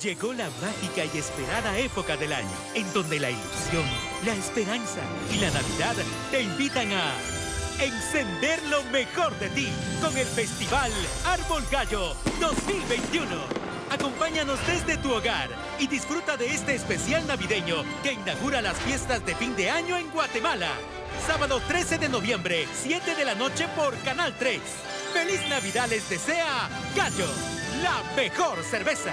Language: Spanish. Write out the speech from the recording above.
Llegó la mágica y esperada época del año, en donde la ilusión, la esperanza y la Navidad te invitan a encender lo mejor de ti con el Festival Árbol Gallo 2021. Acompáñanos desde tu hogar y disfruta de este especial navideño que inaugura las fiestas de fin de año en Guatemala. Sábado 13 de noviembre, 7 de la noche por Canal 3. ¡Feliz Navidad les desea Gallo, la mejor cerveza!